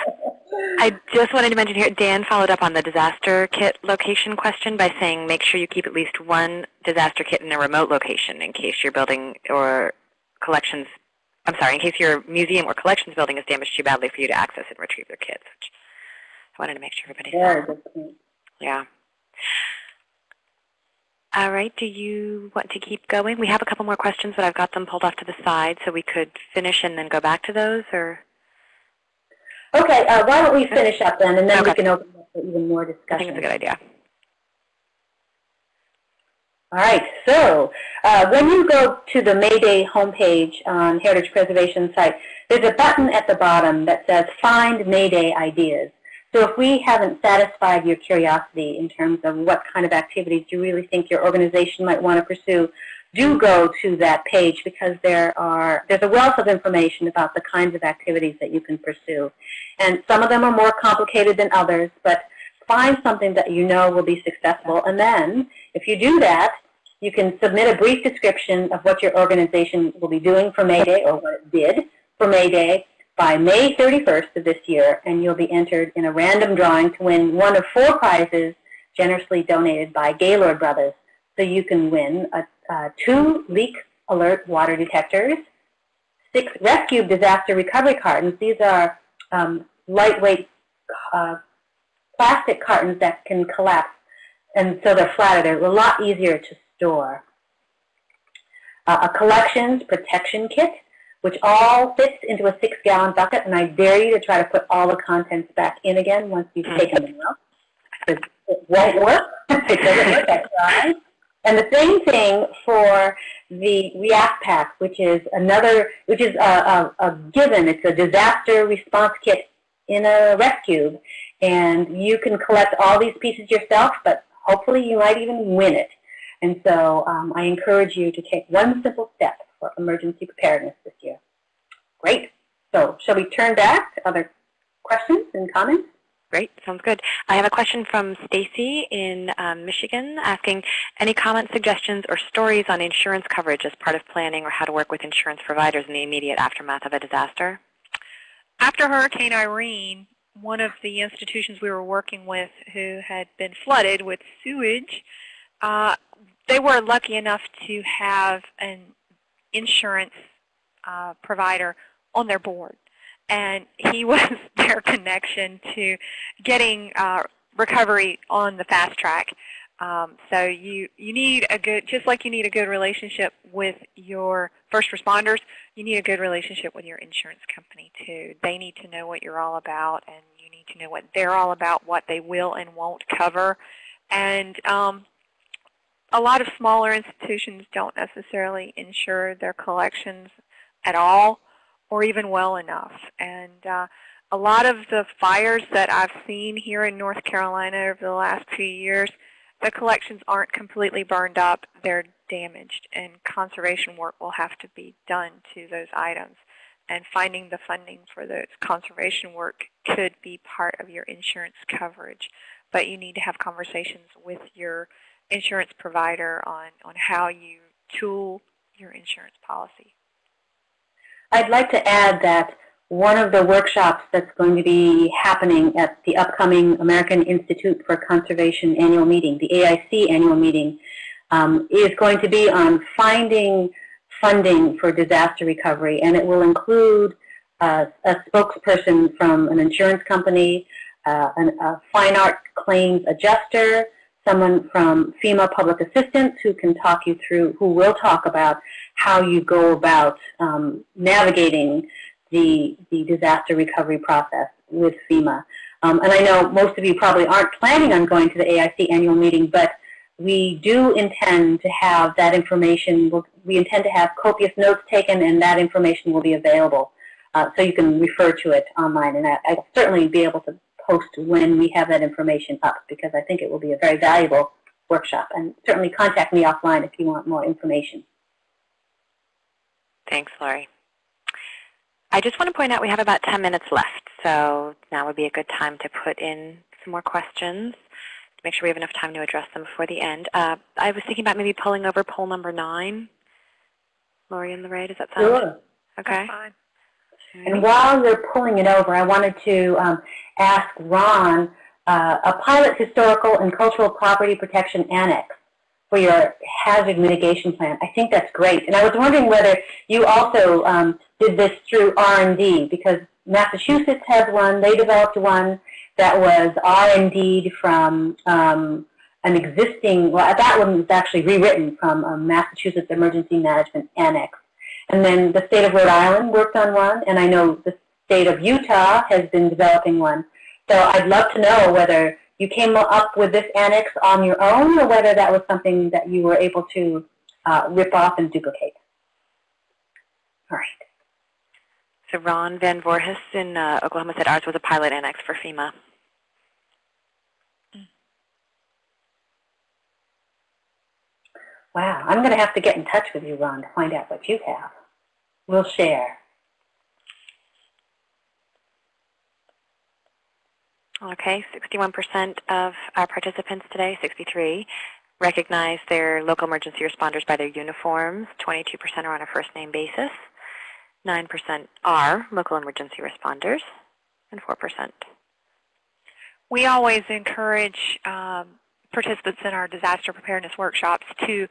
I just wanted to mention here, Dan followed up on the disaster kit location question by saying make sure you keep at least one disaster kit in a remote location in case your building or collections I'm sorry, in case your museum or collections building is damaged too badly for you to access and retrieve your kits. Which I wanted to make sure everybody Very saw. Yeah. All right, do you want to keep going? We have a couple more questions, but I've got them pulled off to the side, so we could finish and then go back to those, or? Okay, uh, why don't we finish up then, and then we can open up for even more discussion. I think it's a good idea. All right, so uh, when you go to the Mayday homepage on Heritage Preservation site, there's a button at the bottom that says Find Mayday Ideas. So if we haven't satisfied your curiosity in terms of what kind of activities you really think your organization might want to pursue, do go to that page because there are there's a wealth of information about the kinds of activities that you can pursue. And some of them are more complicated than others, but find something that you know will be successful. And then, if you do that, you can submit a brief description of what your organization will be doing for May Day or what it did for May Day by May 31st of this year, and you'll be entered in a random drawing to win one of four prizes generously donated by Gaylord Brothers. So you can win a, uh, two leak alert water detectors, six rescue disaster recovery cartons. These are um, lightweight uh, plastic cartons that can collapse, and so they're flatter. They're a lot easier to store. Uh, a collections protection kit, which all fits into a six-gallon bucket, and I dare you to try to put all the contents back in again once you've taken them out. It won't work. it doesn't work. I tried. And the same thing for the React Pack, which is another, which is a, a, a given. It's a disaster response kit in a rescue, and you can collect all these pieces yourself, but hopefully you might even win it. And so um, I encourage you to take one simple step for emergency preparedness this year. Great. So shall we turn back to other questions and comments? Great, sounds good. I have a question from Stacy in um, Michigan asking, any comments, suggestions, or stories on insurance coverage as part of planning or how to work with insurance providers in the immediate aftermath of a disaster? After Hurricane Irene, one of the institutions we were working with who had been flooded with sewage, uh, they were lucky enough to have an insurance uh, provider on their board. And he was their connection to getting uh, recovery on the fast track. Um, so you, you need a good, just like you need a good relationship with your first responders, you need a good relationship with your insurance company too. They need to know what you're all about and you need to know what they're all about, what they will and won't cover. And um, a lot of smaller institutions don't necessarily insure their collections at all or even well enough. And uh, a lot of the fires that I've seen here in North Carolina over the last few years, the collections aren't completely burned up, they're damaged, and conservation work will have to be done to those items. And finding the funding for those conservation work could be part of your insurance coverage. But you need to have conversations with your insurance provider on, on how you tool your insurance policy. I'd like to add that one of the workshops that's going to be happening at the upcoming American Institute for Conservation annual meeting, the AIC annual meeting, um, is going to be on finding funding for disaster recovery, and it will include uh, a spokesperson from an insurance company, uh, an, a fine art claims adjuster, someone from FEMA Public Assistance who can talk you through, who will talk about how you go about um, navigating the, the disaster recovery process with FEMA. Um, and I know most of you probably aren't planning on going to the AIC annual meeting, but we do intend to have that information, we intend to have copious notes taken and that information will be available. Uh, so you can refer to it online and I, I'll certainly be able to post when we have that information up because I think it will be a very valuable workshop. And certainly contact me offline if you want more information. Thanks, Lori. I just want to point out we have about 10 minutes left, so now would be a good time to put in some more questions to make sure we have enough time to address them before the end. Uh, I was thinking about maybe pulling over poll number 9. Lori and LeRae, does that sound Sure. okay? That's fine. And while you're pulling it over, I wanted to um, ask Ron uh, a pilot historical and cultural property protection annex for your hazard mitigation plan. I think that's great. And I was wondering whether you also um, did this through R&D because Massachusetts has one. They developed one that was R&D'd from um, an existing, well, that one was actually rewritten from a Massachusetts Emergency Management Annex. And then the state of Rhode Island worked on one, and I know the state of Utah has been developing one. So I'd love to know whether you came up with this annex on your own or whether that was something that you were able to uh, rip off and duplicate. All right. So Ron Van Voorhis in uh, Oklahoma said ours was a pilot annex for FEMA. Wow, I'm going to have to get in touch with you, Ron, to find out what you have. We'll share. Okay, 61% of our participants today, 63, recognize their local emergency responders by their uniforms. 22% are on a first name basis. 9% are local emergency responders, and 4%. We always encourage um, participants in our disaster preparedness workshops to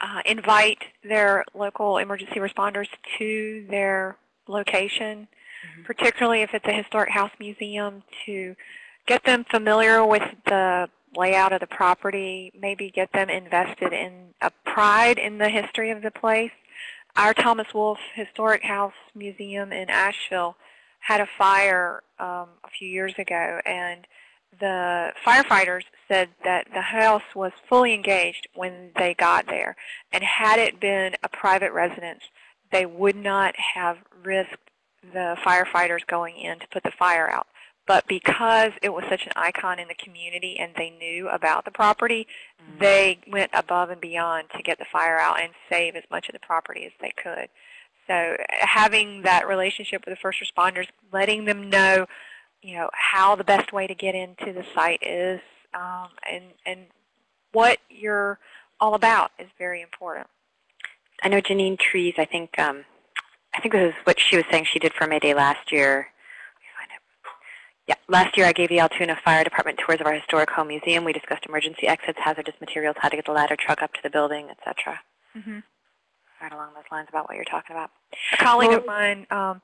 uh, invite their local emergency responders to their location, mm -hmm. particularly if it's a historic house museum, to get them familiar with the layout of the property, maybe get them invested in a pride in the history of the place. Our Thomas Wolfe Historic House Museum in Asheville had a fire um, a few years ago, and the firefighters said that the house was fully engaged when they got there. And had it been a private residence, they would not have risked the firefighters going in to put the fire out. But because it was such an icon in the community and they knew about the property, mm -hmm. they went above and beyond to get the fire out and save as much of the property as they could. So having that relationship with the first responders, letting them know you know, how the best way to get into the site is um, and, and what you're all about is very important. I know Janine Trees, I think, um, I think this is what she was saying she did for May Day last year. Yeah, last year I gave the Altoona Fire Department tours of our historic home museum. We discussed emergency exits, hazardous materials, how to get the ladder truck up to the building, etc. Mm -hmm. Right along those lines about what you're talking about. A colleague well, of mine um,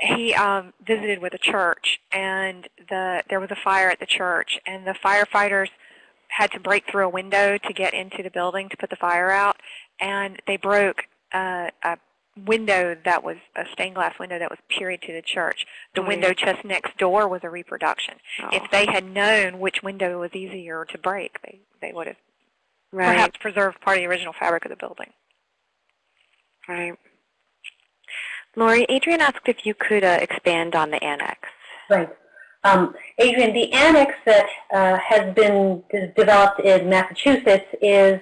he um, visited with a church, and the there was a fire at the church, and the firefighters had to break through a window to get into the building to put the fire out, and they broke uh, a window that was a stained glass window that was period to the church. The oh, window yeah. just next door was a reproduction. Oh. If they had known which window was easier to break, they, they would have right. perhaps preserved part of the original fabric of the building. Right. Lori, Adrian asked if you could uh, expand on the annex. Right. Um, Adrian, the annex that uh, has been developed in Massachusetts is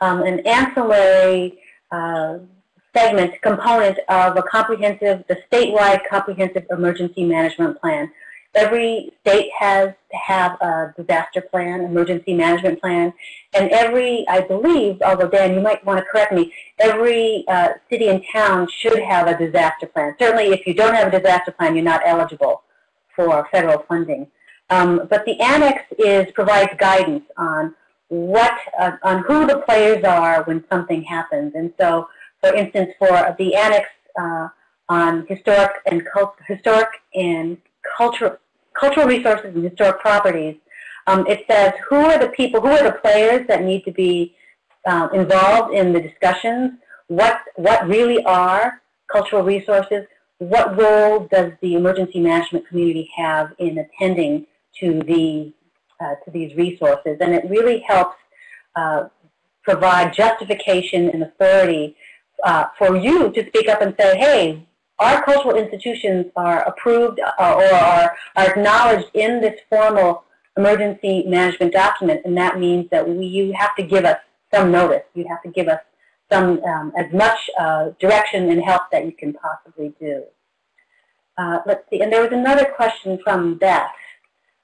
um, an ancillary uh, segment component of a comprehensive, the statewide comprehensive emergency management plan. Every state has to have a disaster plan, emergency management plan, and every, I believe, although Dan, you might want to correct me, every uh, city and town should have a disaster plan. Certainly if you don't have a disaster plan, you're not eligible for federal funding. Um, but the annex is provides guidance on what, uh, on who the players are when something happens. And so, for instance, for the annex uh, on historic and historic and cultural cultural resources and historic properties, um, it says who are the people, who are the players that need to be uh, involved in the discussions, what, what really are cultural resources, what role does the emergency management community have in attending to, the, uh, to these resources. And it really helps uh, provide justification and authority uh, for you to speak up and say, hey, our cultural institutions are approved uh, or are, are acknowledged in this formal emergency management document, and that means that we, you have to give us some notice. You have to give us some um, as much uh, direction and help that you can possibly do. Uh, let's see, and there was another question from Beth.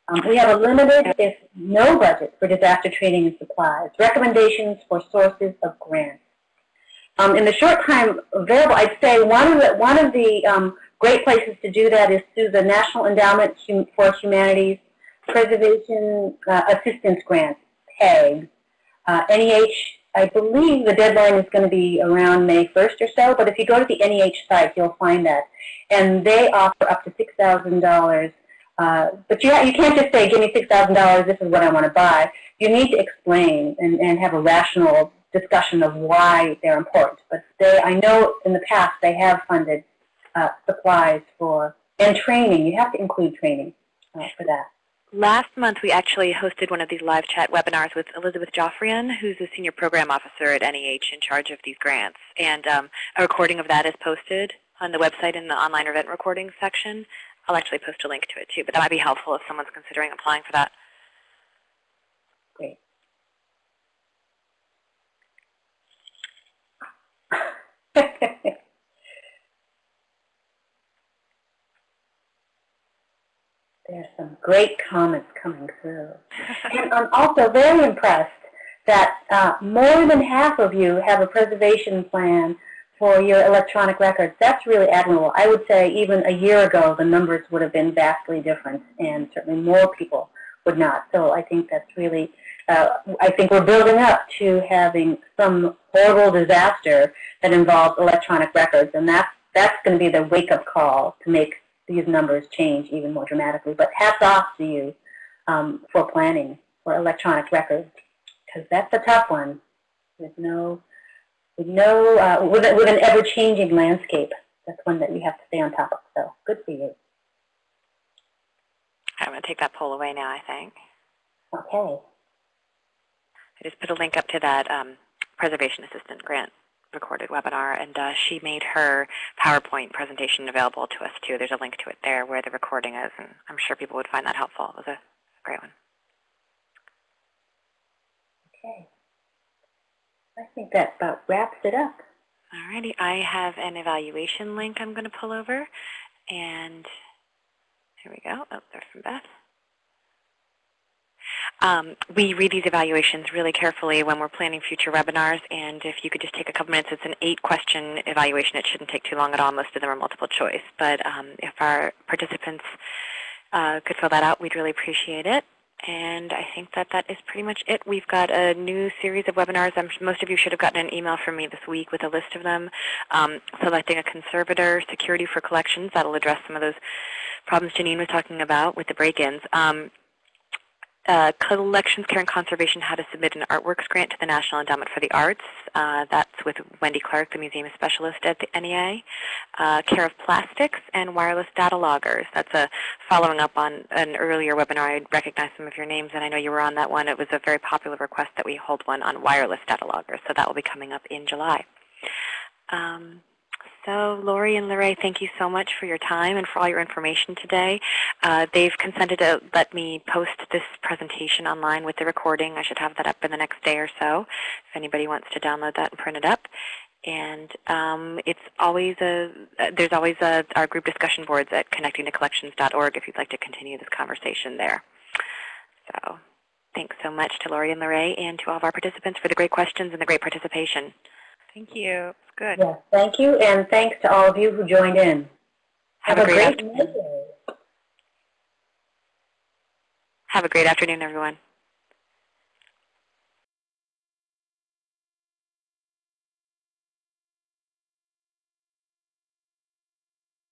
Um, we have a limited, if no budget, for disaster training and supplies. Recommendations for sources of grants. Um, in the short time available, I'd say one of the, one of the um, great places to do that is through the National Endowment for Humanities Preservation uh, Assistance Grant, PEG, uh, NEH I believe the deadline is going to be around May 1st or so, but if you go to the NEH site, you'll find that. And they offer up to $6,000. Uh, but you, you can't just say, give me $6,000, this is what I want to buy. You need to explain and, and have a rational discussion of why they're important. But they, I know in the past they have funded uh, supplies for, and training. You have to include training uh, for that. Last month, we actually hosted one of these live chat webinars with Elizabeth Joffrion, who's the Senior Program Officer at NEH in charge of these grants. And um, a recording of that is posted on the website in the online event recording section. I'll actually post a link to it too, but that might be helpful if someone's considering applying for that. Great. There's some great comments coming through. And I'm also very impressed that uh, more than half of you have a preservation plan for your electronic records. That's really admirable. I would say even a year ago, the numbers would have been vastly different, and certainly more people would not. So I think that's really, uh, I think we're building up to having some horrible disaster that involves electronic records, and that's, that's going to be the wake-up call to make these numbers change even more dramatically. But hats off to you um, for planning for electronic records, because that's a tough one with no, with no, uh, with, with an ever-changing landscape. That's one that you have to stay on top of. So good for you. I'm going to take that poll away now, I think. Okay. I just put a link up to that um, Preservation Assistant grant recorded webinar, and uh, she made her PowerPoint presentation available to us too. There's a link to it there where the recording is, and I'm sure people would find that helpful. It was a great one. Okay. I think that about wraps it up. Alrighty, I have an evaluation link I'm going to pull over, and here we go. Oh, there's from Beth. Um, we read these evaluations really carefully when we're planning future webinars, and if you could just take a couple minutes, it's an eight-question evaluation. It shouldn't take too long at all. Most of them are multiple choice. But um, if our participants uh, could fill that out, we'd really appreciate it. And I think that that is pretty much it. We've got a new series of webinars. I'm, most of you should have gotten an email from me this week with a list of them. Um, selecting a conservator, security for collections. That'll address some of those problems Janine was talking about with the break-ins. Um, uh, collections care and conservation how to submit an artworks grant to the National Endowment for the Arts. Uh, that's with Wendy Clark, the museum specialist at the NEA. Uh, care of plastics and wireless data loggers. That's a following up on an earlier webinar. I recognize some of your names, and I know you were on that one. It was a very popular request that we hold one on wireless data loggers, so that will be coming up in July. Um, so Lori and LeRae, thank you so much for your time and for all your information today. Uh, they've consented to let me post this presentation online with the recording. I should have that up in the next day or so if anybody wants to download that and print it up. And um, it's always a, there's always a, our group discussion boards at connectingtocollections.org if you'd like to continue this conversation there. So thanks so much to Lori and LeRae and to all of our participants for the great questions and the great participation. Thank you. It's good. Yes, thank you, and thanks to all of you who joined in. Have, Have a great great afternoon. Have a great afternoon, everyone.